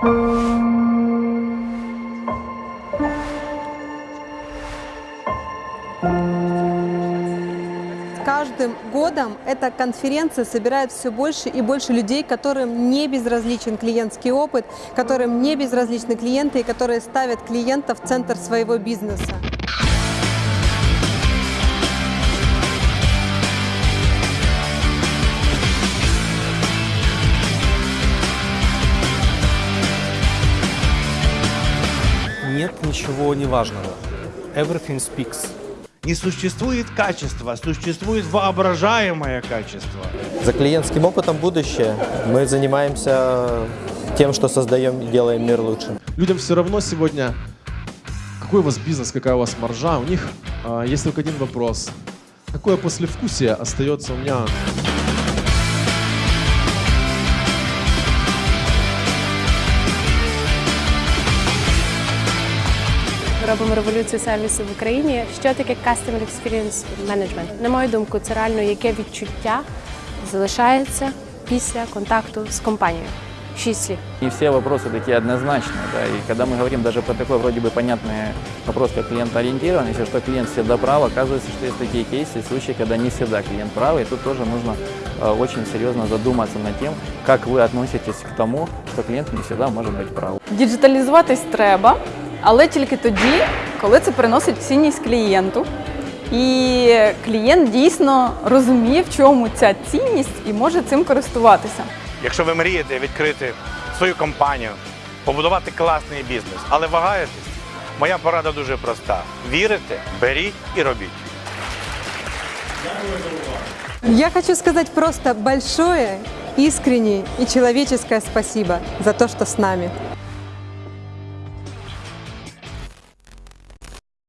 Каждым годом эта конференция собирает все больше и больше людей, которым не безразличен клиентский опыт, которым не безразличны клиенты и которые ставят клиента в центр своего бизнеса. Нет ничего неважного. Everything speaks. Не существует качества, существует воображаемое качество. За клиентским опытом будущее. Мы занимаемся тем, что создаем и делаем мир лучше. Людям все равно сегодня, какой у вас бизнес, какая у вас маржа. У них а, есть только один вопрос. Какое послевкусие остается у меня Робимо революцію сервісу в Україні. Що таке Customer Experience Management? На мою думку, це реально яке відчуття залишається після контакту з компанією. Шість слів. Не все вопросы такие однозначные, да, и когда мы говорим даже про такой вроде бы понятный вопрос, как клиентоориентированность, что клиент всегда прав, оказывается, что есть такие кейсы, случаи, когда не всегда клиент прав, и тут тоже нужно э, очень серьезно задуматься над тем, как вы относитесь к тому, что клиент не всегда может быть прав. Діджиталізуватись треба, але тільки тоді, коли це приносить цінність клієнту. І клієнт дійсно розуміє, в чому ця цінність і може цим користуватися. Якщо ви мрієте відкрити свою компанію, побудувати класний бізнес, але вагаєтесь, моя порада дуже проста: вірите, беріть і робіть. Я хочу сказать просто большое, искреннее и человеческое спасибо за то, что с нами.